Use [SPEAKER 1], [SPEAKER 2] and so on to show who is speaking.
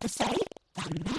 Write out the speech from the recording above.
[SPEAKER 1] to say that